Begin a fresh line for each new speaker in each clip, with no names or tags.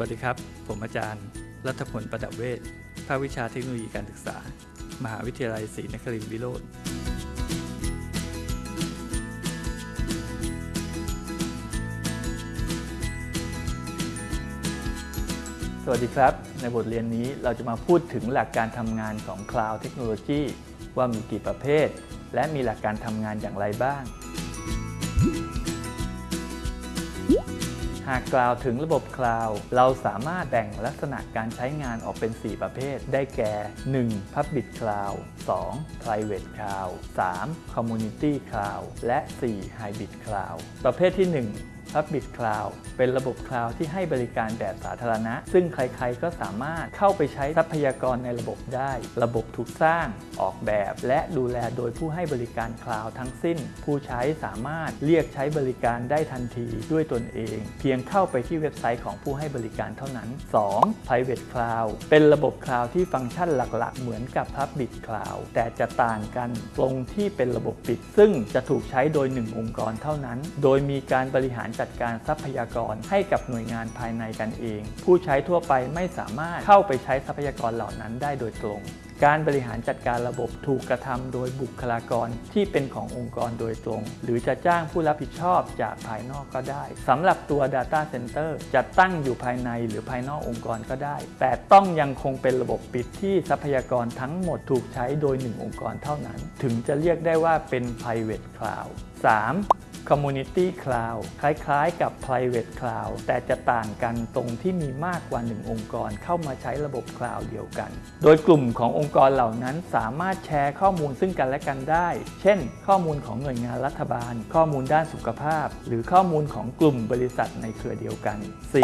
วัสดีครับ ผมอาจารย์ รัฐพลประดับเวชภาควิชาเทคโนโลยีการศึกษา มหาวิทยาลัยศรีนครินทรวิโรธสวัสดีครับ ในบทเรียนนี้เราจะมาพูดถึงหลักการทำงานของ Cloud Technology ว่ามีกี่ประเภท และมีหลักการทำงานอย่างไรบ้าง หากกล่าวถึงระบบคลาวด์เราสามารถแบ่งลักษณะการใช้งานออกเป็น 4 ประเภท ได้แก่ 1. Public Cloud 2. Private Cloud 3. Community Cloud และ 4. Hybrid Cloud ประเภทที่ 1 Public Cloud เป็นระบบคลาวด์ที่ให้บริการแบบสาธารณะ ซึ่งใครๆก็สามารถเข้าไปใช้ทรัพยากรในระบบได้ ระบบถูกสร้าง ออกแบบ และดูแลโดยผู้ให้บริการคลาวด์ทั้งสิ้น ผู้ใช้สามารถเรียกใช้บริการได้ทันทีด้วยตนเอง เพียงเข้าไปที่เว็บไซต์ของผู้ให้บริการเท่านั้น 2. Private Cloud เป็นระบบคลาวด์ที่ฟังก์ชันหลักๆ เหมือนกับ Public Cloud แต่จะต่างกันตรงที่เป็นระบบปิด ซึ่งจะถูกใช้โดย 1 องค์กรเท่านั้น โดยมีการบริหารจัดการทรัพยากรให้กับหน่วยงานภายในกันเอง ผู้ใช้ทั่วไปไม่สามารถเข้าไปใช้ทรัพยากรเหล่านั้นได้โดยตรง การบริหารจัดการระบบถูกกระทำโดยบุคลากรที่เป็นขององค์กรโดยตรง หรือจะจ้างผู้รับผิดชอบจากภายนอกก็ได้สำหรับตัว Data Center จะตั้งอยู่ภายในหรือภายนอกองค์กรก็ได้ แต่ต้องยังคงเป็นระบบปิดที่ทรัพยากรทั้งหมดถูกใช้โดย1องค์กรเท่านั้น ถึงจะเรียกได้ว่าเป็น private cloud 3. Community Cloud คล้ายๆ กับ Private Cloud แต่จะต่างกันตรงที่มีมากกว่า 1 องค์กรเข้ามาใช้ระบบคลาวด์เดียวกัน โดยกลุ่มขององค์กรเหล่านั้นสามารถแชร์ข้อมูลซึ่งกันและกันได้ เช่น ข้อมูลของหน่วยงานรัฐบาล ข้อมูลด้านสุขภาพ หรือข้อมูลของกลุ่มบริษัทในเครือเดียวกัน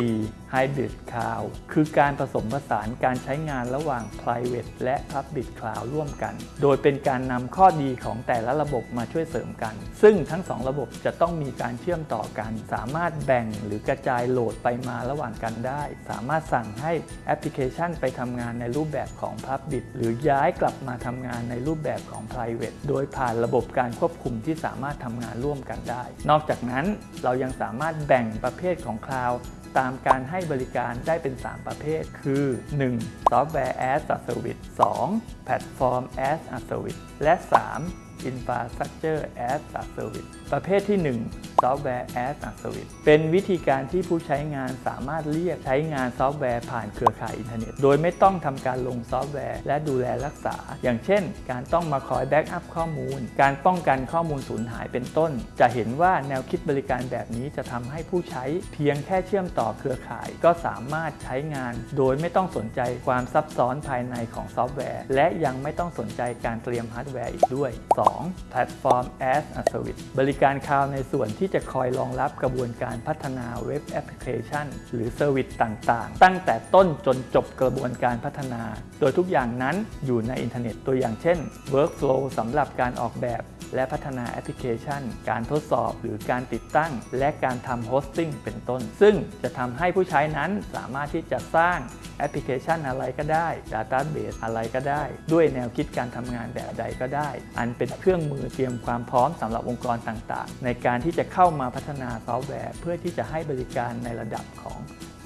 4. Hybrid Cloud คือการผสมผสานการใช้งานระหว่าง Private และ Public Cloud ร่วมกัน โดยเป็นการนำข้อดีของแต่ละระบบมาช่วยเสริมกัน ซึ่งทั้งสองระบบจะต้องมีการเชื่อมต่อกัน สามารถแบ่งหรือกระจายโหลดไปมาระหว่างกันได้ สามารถสั่งให้แอปพลิเคชันไปทำงานในรูปแบบของ Public หรือย้ายกลับมาทำงานในรูปแบบของ Private โดยผ่านระบบการควบคุมที่สามารถทำงานร่วมกันได้ นอกจากนั้นเรายังสามารถแบ่งประเภทของ Cloud ตามการให้บริการได้เป็น 3 ประเภท คือ 1. Software as a Service 2. Platform as a Service และ 3. Infrastructure as a Service ประเภทที่ 1 Software as a Service เป็นวิธีการที่ผู้ใช้งานสามารถเรียกใช้งานซอฟต์แวร์ผ่านเครือข่ายอินเทอร์เน็ต โดยไม่ต้องทำการลงซอฟต์แวร์และดูแลรักษา อย่างเช่น การต้องมาคอย backup ข้อมูล การป้องกันข้อมูลสูญหายเป็นต้น จะเห็นว่าแนวคิดบริการแบบนี้จะทำให้ผู้ใช้เพียงแค่เชื่อมต่อเครือข่าย ก็สามารถใช้งาน โดยไม่ต้องสนใจความซับซ้อนภายในของซอฟต์แวร์ และยังไม่ต้องสนใจการเตรียมฮาร์ดแวร์อีกด้วย 2. Platform as a Service บริการคลาวด์ในส่วนที่จะคอยรองรับกระบวนการพัฒนาเว็บแอปพลิเคชัน หรือ service ต่างๆ ตั้งแต่ต้นจนจบกระบวนการพัฒนา โดยทุกอย่างนั้นอยู่ในอินเทอร์เน็ตตัวอย่างเช่น Workflow สำหรับการออกแบบ และพัฒนาแอปพลิเคชัน การทดสอบหรือการติดตั้ง และการทำ hosting เป็นต้น ซึ่งจะทำให้ผู้ใช้นั้นสามารถที่จะสร้างแอปพลิเคชันอะไรก็ได้ Database อะไรก็ได้ ด้วยแนวคิดการทำงานแบบใดก็ได้ อันเป็นเครื่องมือเตรียมความพร้อมสำหรับองค์กรต่างๆ ในการที่จะเข้ามาพัฒนาซอฟต์แวร์ เพื่อที่จะให้บริการในระดับของ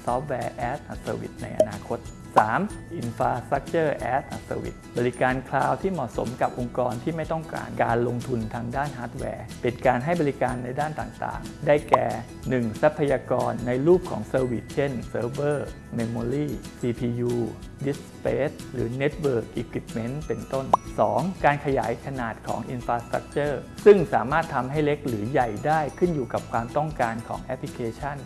ซอฟต์แวร์ as a Service ในอนาคต 3. Infrastructure as a Service บริการคลาวด์ที่เหมาะสมกับองค์กรที่ไม่ต้องการการลงทุนทางด้านฮาร์ดแวร์ เป็นการให้บริการในด้านต่างๆ ได้แก่ 1. ทรัพยากรในรูปของ service เช่นเซิร์ฟเวอร์ Memory CPU Disk Space หรือ Network Equipment เป็นต้น 2. การขยายขนาดของ Infrastructure ซึ่งสามารถทำให้เล็กหรือใหญ่ได้ขึ้นอยู่กับความต้องการของแอปพลิเคชัน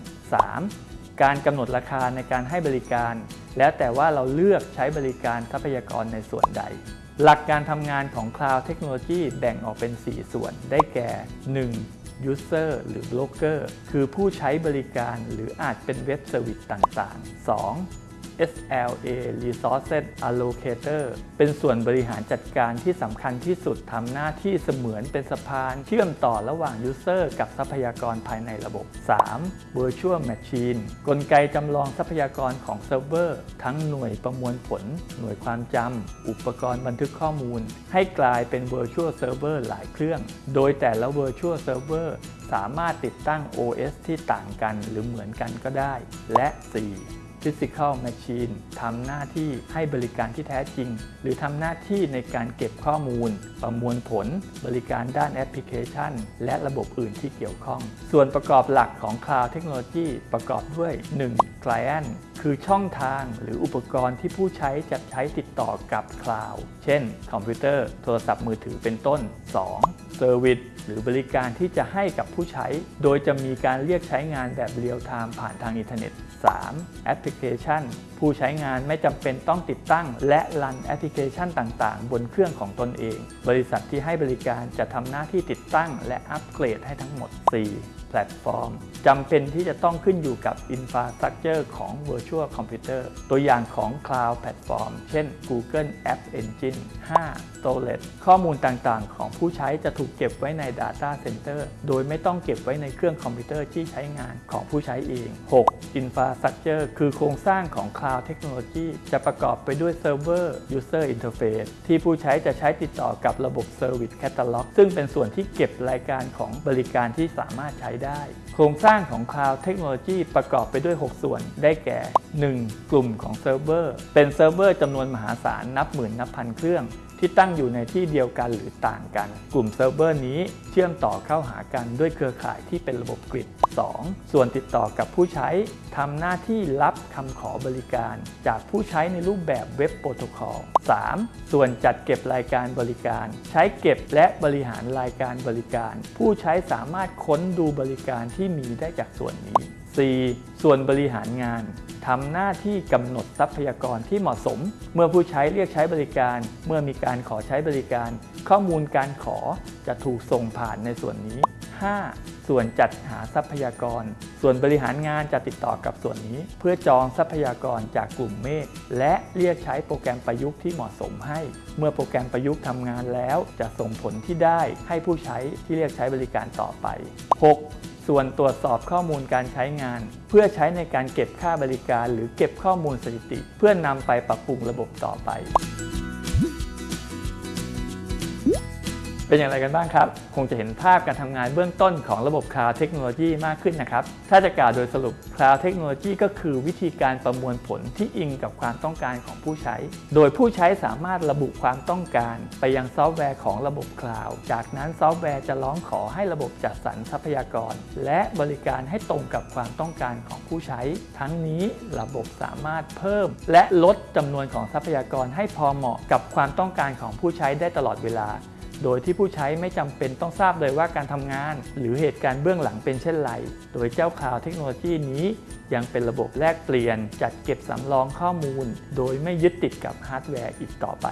3. การกำหนดราคาในการให้บริการ แล้วแต่ว่าเราเลือกใช้บริการทรัพยากรในส่วนใด หลักการทำงานของ Cloud Technology แบ่งออกเป็น 4 ส่วนได้แก่ 1. User หรือ Broker คือผู้ใช้บริการหรืออาจเป็น web service ต่างๆ 2. SLA Resources Allocator เป็นส่วนบริหารจัดการที่สำคัญที่สุดทำหน้าที่เสมือนเป็นสะพานเชื่อมต่อระหว่าง User กับทรัพยากรภายในระบบ 3. Virtual Machine กลไกจำลองทรัพยากรของเซิร์ฟเวอร์ทั้งหน่วยประมวลผล หน่วยความจำอุปกรณ์บันทึกข้อมูล ให้กลายเป็น Virtual Server หลายเครื่อง โดยแต่ละ Virtual Server สามารถติดตั้ง OS ที่ต่างกันหรือเหมือนกันก็ได้ และ 4 Physical Machine ทำหน้าที่ให้บริการที่แท้จริง หรือทำหน้าที่ในการเก็บข้อมูล ประมวลผล บริการด้านแอปพลิเคชัน และระบบอื่นที่เกี่ยวข้อง ส่วนประกอบหลักของ Cloud Technology ประกอบด้วย 1. Client คือช่องทางหรืออุปกรณ์ที่ผู้ใช้จะใช้ติดต่อกับคลาวด์เช่น คอมพิวเตอร์ โทรศัพท์มือถือเป็นต้น 2. Service หรือบริการที่จะให้กับผู้ใช้ โดยจะมีการเรียกใช้งานแบบเรียลไทม์ผ่านทางอินเทอร์เน็ต 3. แอปพลิเคชัน ผู้ใช้งานไม่จำเป็นต้องติดตั้ง และรันแอปพลิเคชันต่าง ๆ บนเครื่องของตนเอง บริษัทที่ให้บริการจะทำหน้าที่ติดตั้ง และอัปเกรดให้ทั้งหมด 4. แพลตฟอร์มจำเป็นที่จะต้องขึ้นอยู่กับ Infrastructure ของ Virtual Computer ตัวอย่างของ Cloud Platform เช่น Google App Engine 5. Storage ข้อมูลต่างๆ ของผู้ใช้จะถูกเก็บไว้ใน Data Center โดยไม่ต้องเก็บไว้ในเครื่องคอมพิวเตอร์ที่ใช้งานของผู้ใช้เอง 6. Infrastructure คือโครงสร้างของ Cloud Technology จะประกอบไปด้วย Server User Interface ที่ผู้ใช้จะใช้ติดต่อกับระบบ Service Catalog ซึ่งเป็นส่วนที่เก็บรายการของบริการที่สามารถใช้ได้ โครงสร้างของ Cloud Technology ประกอบไปด้วย 6 ส่วนได้แก่ 1. กลุ่มของเซิร์ฟเวอร์เป็นเซิร์ฟเวอร์จำนวนมหาศาลนับหมื่นนับพันเครื่อง ที่ตั้งอยู่ในที่เดียวกันหรือต่างกัน กลุ่มเซิร์ฟเวอร์นี้เชื่อมต่อเข้าหากันด้วยเครือข่ายที่เป็นระบบ grid 2. ส่วนติดต่อกับผู้ใช้ทำหน้าที่รับคำขอบริการ จากผู้ใช้ในรูปแบบเว็บโปรโตคอล 3. ส่วนจัดเก็บรายการบริการ ใช้เก็บและบริหารรายการบริการ ผู้ใช้สามารถค้นดูบริการที่มีได้จากส่วนนี้ 4. ส่วนบริหารงาน ทำหน้าที่กำหนดทรัพยากรที่เหมาะสม เมื่อผู้ใช้เรียกใช้บริการ เมื่อมีการขอใช้บริการ ข้อมูลการขอจะถูกส่งผ่านในส่วนนี้ 5. ส่วนจัดหาทรัพยากร ส่วนบริหารงานจะติดต่อกับส่วนนี้ เพื่อจองทรัพยากรจากกลุ่มเมฆและเรียกใช้โปรแกรมประยุกต์ที่เหมาะสมให้ เมื่อโปรแกรมประยุกต์ทำงานแล้ว จะส่งผลที่ได้ให้ผู้ใช้ที่เรียกใช้บริการต่อไป 6. ส่วนตรวจสอบข้อมูลการใช้งาน เพื่อใช้ในการเก็บค่าบริการหรือเก็บข้อมูลสถิติ เพื่อนำไปปรับปรุงระบบต่อไป เป็นอย่างไรกันบ้างครับ คงจะเห็นภาพการทำงานเบื้องต้นของระบบ Cloud Technology มากขึ้นนะครับ ถ้าจะกล่าวโดยสรุป Cloud Technology ก็คือวิธีการประมวลผลที่อิงกับความต้องการของผู้ใช้ โดยผู้ใช้สามารถระบุความต้องการ ไปยังซอฟต์แวร์ของระบบ Cloud จากนั้นซอฟต์แวร์จะร้องขอให้ระบบจัดสรรทรัพยากร และบริการให้ตรงกับความต้องการของผู้ใช้ ทั้งนี้ระบบสามารถเพิ่ม และลดจำนวนของทรัพยากรให้พอเหมาะกับความต้องการของผู้ใช้ได้ตลอดเวลา โดยที่ผู้ใช้ไม่จำเป็นต้องทราบเลยว่าการทำงาน หรือเหตุการณ์เบื้องหลังเป็นเช่นไร โดยเจ้า Cloud Technology นี้ยังเป็นระบบแลกเปลี่ยน จัดเก็บสำรองข้อมูล โดยไม่ยึดติดกับฮาร์ดแวร์อีกต่อไป